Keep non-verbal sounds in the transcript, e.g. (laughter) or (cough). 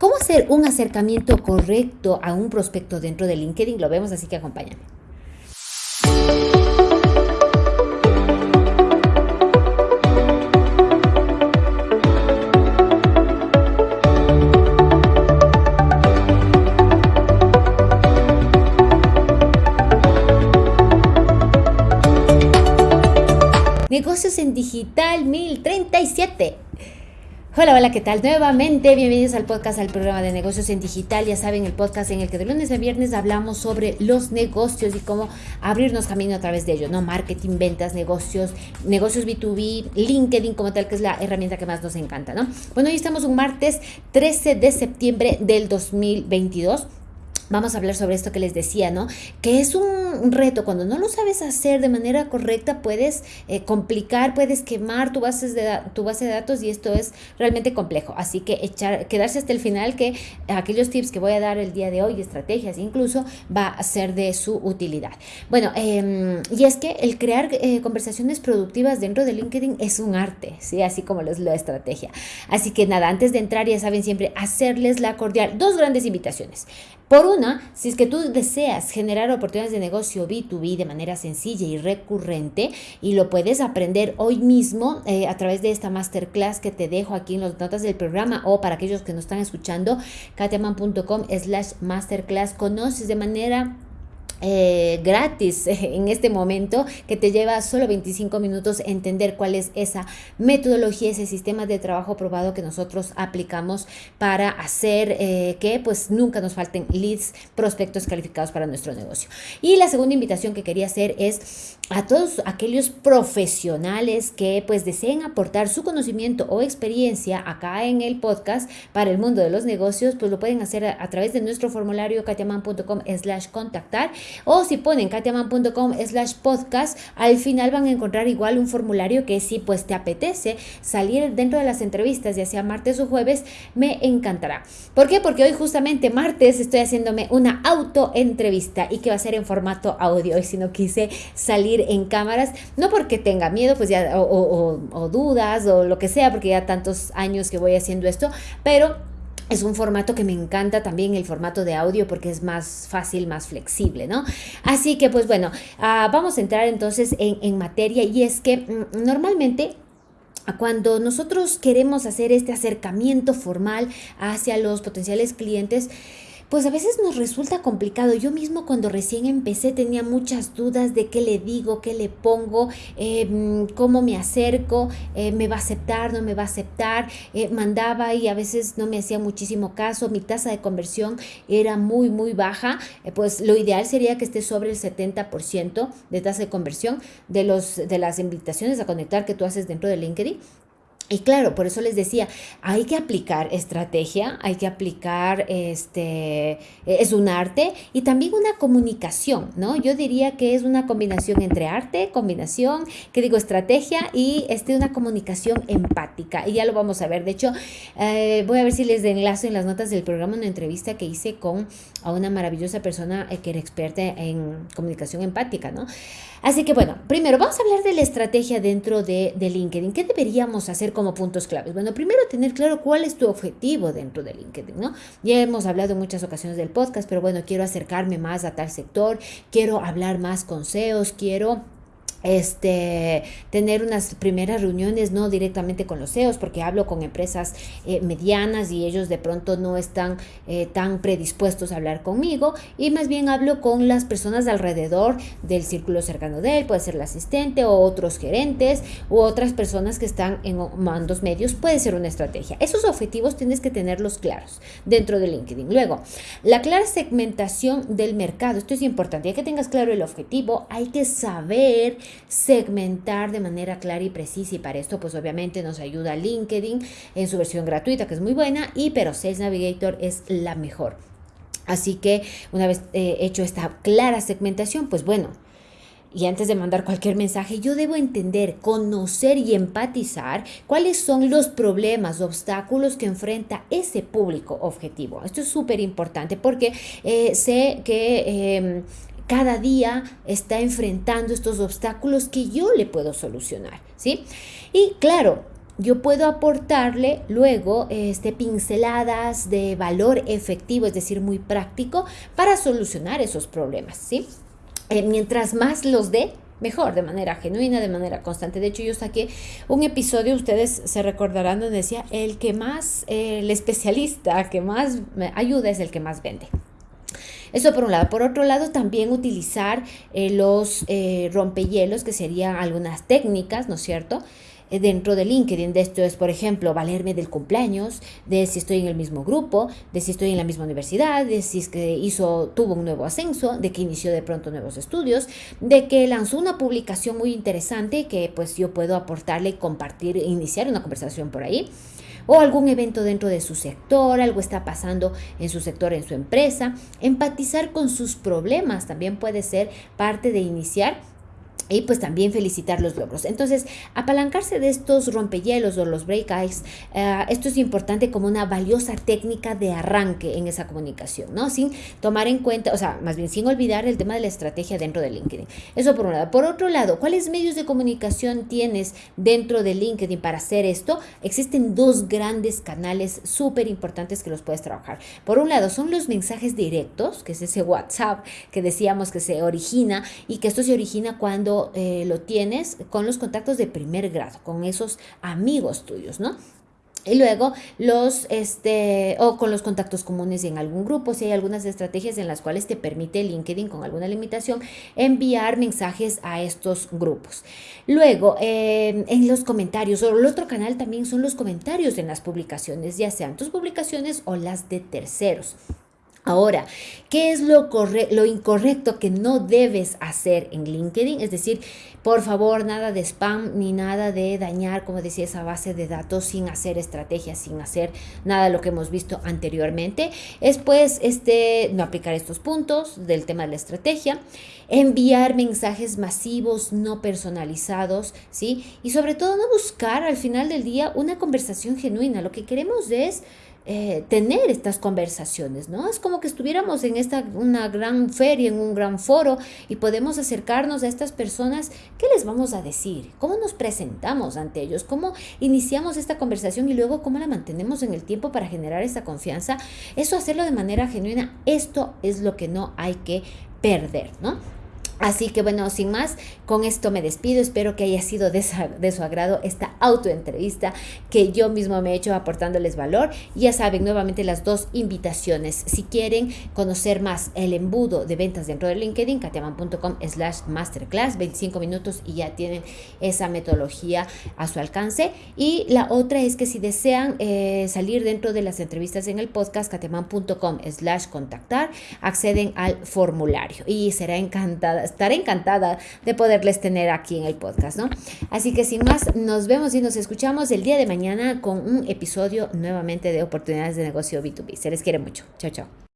¿Cómo hacer un acercamiento correcto a un prospecto dentro de LinkedIn? Lo vemos, así que acompáñame. Negocios en Digital 1037. Hola, hola, ¿qué tal? Nuevamente, bienvenidos al podcast, al programa de negocios en digital. Ya saben, el podcast en el que de lunes a viernes hablamos sobre los negocios y cómo abrirnos camino a través de ellos, ¿no? Marketing, ventas, negocios, negocios B2B, LinkedIn como tal, que es la herramienta que más nos encanta, ¿no? Bueno, hoy estamos un martes 13 de septiembre del 2022 vamos a hablar sobre esto que les decía, ¿no? Que es un reto, cuando no lo sabes hacer de manera correcta, puedes eh, complicar, puedes quemar tu base, de, tu base de datos y esto es realmente complejo. Así que echar, quedarse hasta el final, que aquellos tips que voy a dar el día de hoy, estrategias incluso, va a ser de su utilidad. Bueno, em, y es que el crear eh, conversaciones productivas dentro de LinkedIn es un arte, ¿sí? Así como lo es la estrategia. Así que nada, antes de entrar, ya saben siempre, hacerles la cordial, dos grandes invitaciones. Por una, si es que tú deseas generar oportunidades de negocio B2B de manera sencilla y recurrente y lo puedes aprender hoy mismo eh, a través de esta masterclass que te dejo aquí en las notas del programa o para aquellos que nos están escuchando, katiaman.com slash masterclass, conoces de manera eh, gratis (laughs) en este momento que te lleva solo 25 minutos entender cuál es esa metodología, ese sistema de trabajo probado que nosotros aplicamos para hacer eh, que pues nunca nos falten leads, prospectos calificados para nuestro negocio. Y la segunda invitación que quería hacer es a todos aquellos profesionales que pues deseen aportar su conocimiento o experiencia acá en el podcast para el mundo de los negocios, pues lo pueden hacer a, a través de nuestro formulario katiaman.com slash contactar o si ponen katiaman.com slash podcast, al final van a encontrar igual un formulario que si pues te apetece salir dentro de las entrevistas, ya sea martes o jueves, me encantará. ¿Por qué? Porque hoy justamente martes estoy haciéndome una auto entrevista y que va a ser en formato audio y si no quise salir en cámaras, no porque tenga miedo pues ya o, o dudas o lo que sea, porque ya tantos años que voy haciendo esto, pero es un formato que me encanta también el formato de audio porque es más fácil, más flexible, ¿no? Así que pues bueno, uh, vamos a entrar entonces en, en materia y es que mm, normalmente cuando nosotros queremos hacer este acercamiento formal hacia los potenciales clientes, pues a veces nos resulta complicado. Yo mismo cuando recién empecé tenía muchas dudas de qué le digo, qué le pongo, em, cómo me acerco, eh, me va a aceptar, no me va a aceptar. Eh, mandaba y a veces no me hacía muchísimo caso. Mi tasa de conversión era muy, muy baja. Eh, pues lo ideal sería que esté sobre el 70% de tasa de conversión de, los, de las invitaciones a conectar que tú haces dentro de LinkedIn. Y claro, por eso les decía, hay que aplicar estrategia, hay que aplicar, este, es un arte y también una comunicación, ¿no? Yo diría que es una combinación entre arte, combinación, que digo, estrategia y este, una comunicación empática. Y ya lo vamos a ver. De hecho, eh, voy a ver si les enlazo en las notas del programa una entrevista que hice con a una maravillosa persona eh, que era experta en comunicación empática, ¿no? Así que bueno, primero vamos a hablar de la estrategia dentro de, de LinkedIn. ¿Qué deberíamos hacer como puntos claves? Bueno, primero tener claro cuál es tu objetivo dentro de LinkedIn, ¿no? Ya hemos hablado en muchas ocasiones del podcast, pero bueno, quiero acercarme más a tal sector, quiero hablar más con SEOs, quiero este, tener unas primeras reuniones no directamente con los CEOs, porque hablo con empresas eh, medianas y ellos de pronto no están eh, tan predispuestos a hablar conmigo y más bien hablo con las personas alrededor del círculo cercano de él, puede ser el asistente o otros gerentes u otras personas que están en mandos medios, puede ser una estrategia. Esos objetivos tienes que tenerlos claros dentro de LinkedIn. Luego, la clara segmentación del mercado, esto es importante, ya que tengas claro el objetivo, hay que saber segmentar de manera clara y precisa y para esto pues obviamente nos ayuda LinkedIn en su versión gratuita que es muy buena y pero Sales Navigator es la mejor. Así que una vez eh, hecho esta clara segmentación, pues bueno, y antes de mandar cualquier mensaje, yo debo entender, conocer y empatizar cuáles son los problemas, obstáculos que enfrenta ese público objetivo. Esto es súper importante porque eh, sé que em, cada día está enfrentando estos obstáculos que yo le puedo solucionar, ¿sí? Y claro, yo puedo aportarle luego este, pinceladas de valor efectivo, es decir, muy práctico, para solucionar esos problemas, ¿sí? Eh, mientras más los dé, mejor, de manera genuina, de manera constante. De hecho, yo saqué un episodio, ustedes se recordarán, donde decía, el que más, el especialista que más ayuda es el que más vende. Eso por un lado. Por otro lado, también utilizar eh, los eh, rompehielos, que serían algunas técnicas, ¿no es cierto? Eh, dentro de LinkedIn. De esto es, por ejemplo, valerme del cumpleaños, de si estoy en el mismo grupo, de si estoy en la misma universidad, de si es que hizo, tuvo un nuevo ascenso, de que inició de pronto nuevos estudios, de que lanzó una publicación muy interesante que pues yo puedo aportarle, compartir, iniciar una conversación por ahí o algún evento dentro de su sector, algo está pasando en su sector, en su empresa. Empatizar con sus problemas también puede ser parte de iniciar y pues también felicitar los logros. Entonces, apalancarse de estos rompehielos o los break ice, eh, esto es importante como una valiosa técnica de arranque en esa comunicación, ¿no? Sin tomar en cuenta, o sea, más bien sin olvidar el tema de la estrategia dentro de LinkedIn. Eso por un lado. Por otro lado, ¿cuáles medios de comunicación tienes dentro de LinkedIn para hacer esto? Existen dos grandes canales súper importantes que los puedes trabajar. Por un lado, son los mensajes directos, que es ese WhatsApp que decíamos que se origina y que esto se origina cuando eh, lo tienes con los contactos de primer grado, con esos amigos tuyos, ¿no? Y luego los, este, o con los contactos comunes en algún grupo, si hay algunas estrategias en las cuales te permite LinkedIn con alguna limitación enviar mensajes a estos grupos. Luego, eh, en los comentarios, o el otro canal también son los comentarios en las publicaciones, ya sean tus publicaciones o las de terceros. Ahora, ¿qué es lo, lo incorrecto que no debes hacer en LinkedIn? Es decir, por favor, nada de spam ni nada de dañar, como decía, esa base de datos sin hacer estrategias, sin hacer nada de lo que hemos visto anteriormente. Es pues este, no aplicar estos puntos del tema de la estrategia, enviar mensajes masivos no personalizados, ¿sí? Y sobre todo no buscar al final del día una conversación genuina. Lo que queremos es eh, tener estas conversaciones, ¿no? Es como que estuviéramos en esta, una gran feria, en un gran foro y podemos acercarnos a estas personas. ¿Qué les vamos a decir? ¿Cómo nos presentamos ante ellos? ¿Cómo iniciamos esta conversación y luego cómo la mantenemos en el tiempo para generar esa confianza? Eso hacerlo de manera genuina, esto es lo que no hay que perder, ¿no? Así que bueno, sin más, con esto me despido. Espero que haya sido de, su agrado esta autoentrevista que yo mismo me he hecho aportándoles valor. Ya saben, nuevamente las dos invitaciones. Si quieren conocer más el embudo de ventas dentro de LinkedIn, katiaman.com slash masterclass, 25 minutos y ya tienen esa metodología a su alcance. Y la otra es que si desean eh, salir dentro de las entrevistas en el podcast, katiaman.com slash contactar, acceden al formulario y será encantada estaré encantada de poderles tener aquí en el podcast, ¿no? Así que sin más, nos vemos y nos escuchamos el día de mañana con un episodio nuevamente de oportunidades de negocio B2B. Se les quiere mucho. Chao, chao.